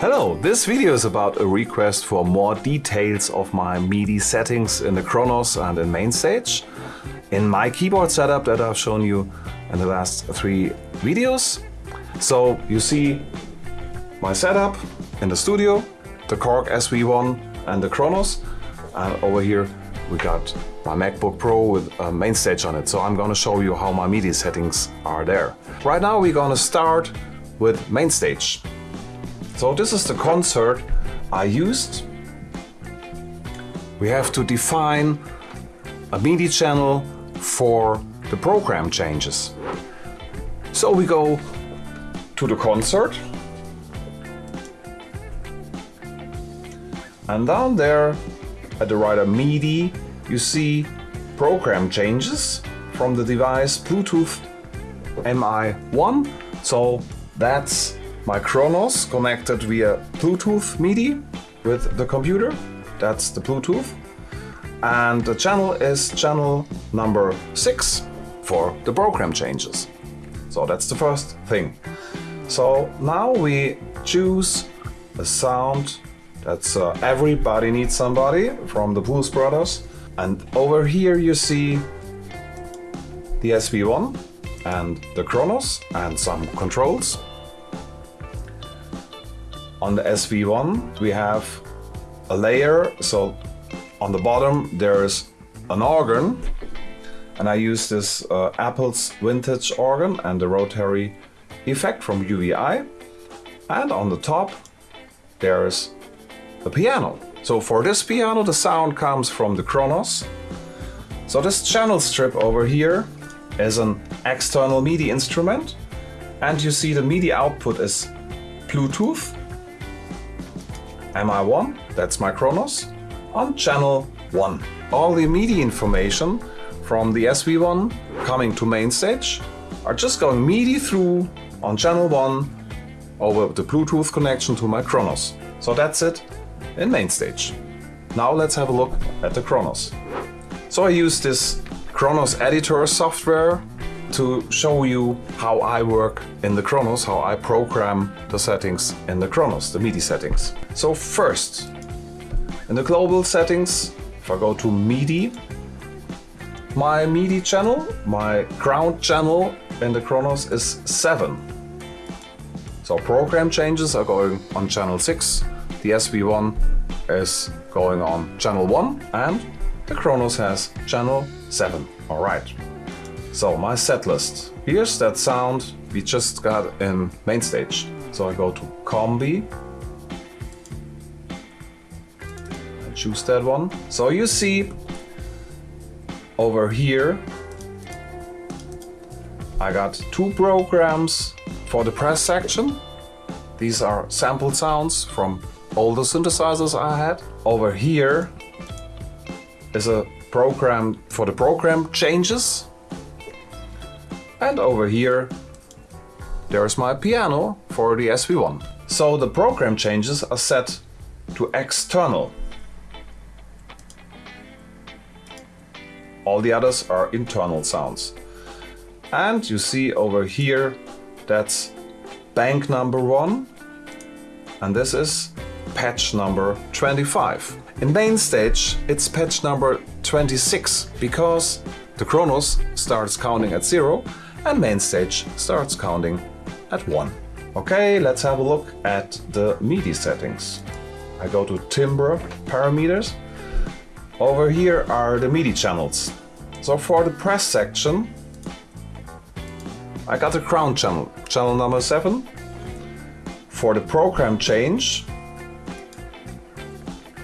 Hello, this video is about a request for more details of my MIDI settings in the Kronos and in MainStage. In my keyboard setup that I've shown you in the last three videos. So you see my setup in the studio, the Korg SV1 and the Kronos. And over here we got my MacBook Pro with a MainStage on it. So I'm gonna show you how my MIDI settings are there. Right now we're gonna start with MainStage. So this is the concert I used. We have to define a MIDI channel for the program changes. So we go to the concert and down there at the writer MIDI you see program changes from the device Bluetooth MI1 so that's my Kronos connected via Bluetooth MIDI with the computer. That's the Bluetooth. And the channel is channel number 6 for the program changes. So that's the first thing. So now we choose a sound that's uh, Everybody Needs Somebody from the Blues Brothers. And over here you see the SV1 and the Kronos and some controls. On the SV1 we have a layer, so on the bottom there's an organ and I use this uh, Apple's vintage organ and the rotary effect from UVI and on the top there's a piano. So for this piano the sound comes from the Kronos. So this channel strip over here is an external MIDI instrument and you see the MIDI output is Bluetooth MI1, that's my Kronos, on channel 1. All the MIDI information from the SV1 coming to MainStage are just going MIDI through on channel 1 over the Bluetooth connection to my Kronos. So that's it in MainStage. Now let's have a look at the Kronos. So I use this Kronos editor software to show you how I work in the Kronos, how I program the settings in the Kronos, the MIDI settings. So first, in the global settings, if I go to MIDI, my MIDI channel, my ground channel in the Kronos is 7. So program changes are going on channel 6, the SV1 is going on channel 1 and the Kronos has channel 7. Alright. So my set list. Here's that sound we just got in MainStage. So I go to Combi. I choose that one. So you see over here I got two programs for the press section. These are sample sounds from all the synthesizers I had. Over here is a program for the program changes and over here, there's my piano for the SV1. So the program changes are set to external. All the others are internal sounds. And you see over here, that's bank number one. And this is patch number 25. In MainStage, it's patch number 26 because the Kronos starts counting at zero and MainStage starts counting at 1. Okay, let's have a look at the MIDI settings. I go to timbre parameters. Over here are the MIDI channels. So for the press section, I got the ground channel, channel number 7. For the program change,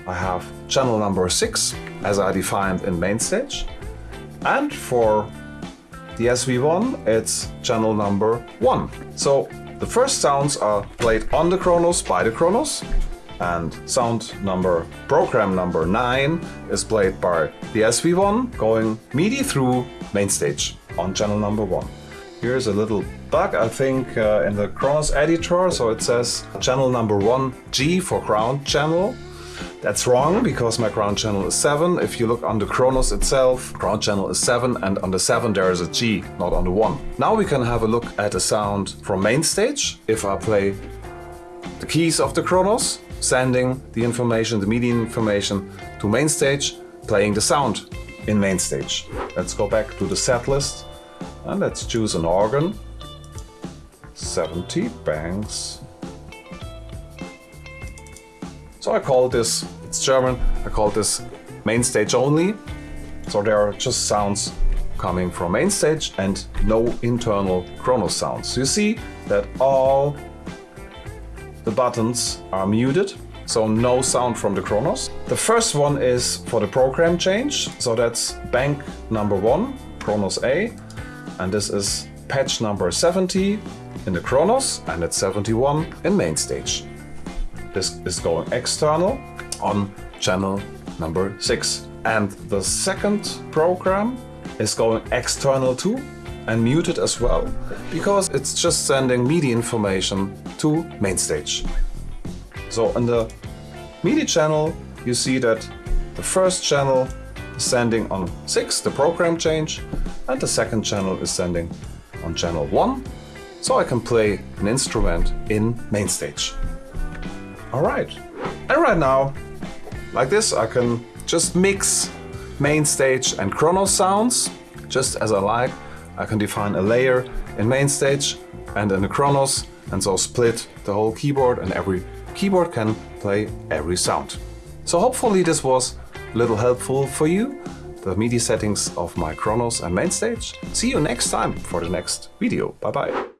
I have channel number 6, as I defined in MainStage. And for the SV1, it's channel number 1. So the first sounds are played on the Kronos by the Kronos and sound number, program number 9 is played by the SV1 going MIDI through MainStage on channel number 1. Here's a little bug, I think, uh, in the Kronos editor. So it says channel number 1 G for ground channel that's wrong because my ground channel is 7. If you look on the Kronos itself, ground channel is 7 and on the 7 there is a G, not on the 1. Now we can have a look at the sound from MainStage. If I play the keys of the Kronos, sending the information, the MIDI information to MainStage, playing the sound in MainStage. Let's go back to the set list and let's choose an organ. 70 banks. So I call this, it's German, I call this MainStage only. So there are just sounds coming from MainStage and no internal Kronos sounds. You see that all the buttons are muted, so no sound from the Kronos. The first one is for the program change, so that's bank number one, Kronos A, and this is patch number 70 in the Kronos and it's 71 in MainStage. This is going external on channel number 6. And the second program is going external too and muted as well because it's just sending MIDI information to MainStage. So in the MIDI channel you see that the first channel is sending on 6 the program change and the second channel is sending on channel 1 so I can play an instrument in MainStage. Alright, and right now like this I can just mix MainStage and Kronos sounds just as I like. I can define a layer in MainStage and in the Kronos and so split the whole keyboard and every keyboard can play every sound. So hopefully this was a little helpful for you, the MIDI settings of my Kronos and MainStage. See you next time for the next video. Bye bye.